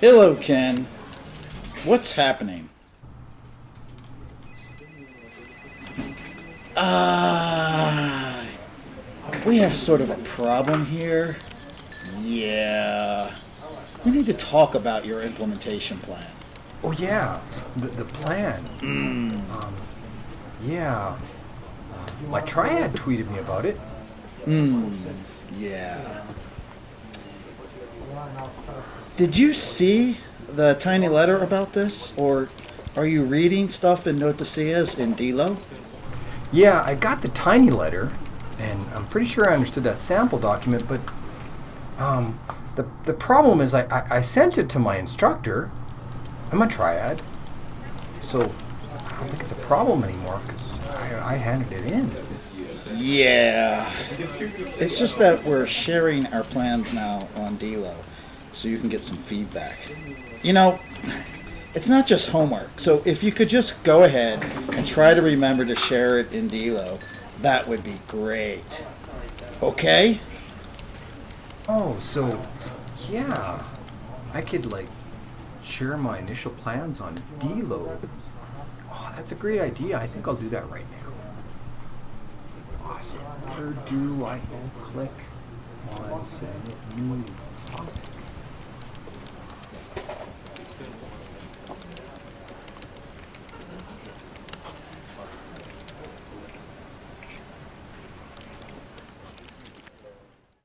Hello, Ken. What's happening? Ah, we have sort of a problem here. Yeah. We need to talk about your implementation plan. Oh yeah, the the plan. Um, yeah. My triad tweeted me about it. Hmm. Yeah. Did you see the TinyLetter about this, or are you reading stuff in Noticias in Dilo? Yeah, I got the tiny letter, and I'm pretty sure I understood that sample document. But um, the the problem is I, I, I sent it to my instructor. I'm a triad, so I don't think it's a problem anymore because I, I handed it in. Yeah. It's just that we're sharing our plans now on Delo, so you can get some feedback. You know, it's not just homework, so if you could just go ahead and try to remember to share it in Delo, that would be great. Okay? Oh, so yeah, I could like share my initial plans on Delo. Oh, that's a great idea. I think I'll do that right now. Awesome. Where do I click on submit new topic?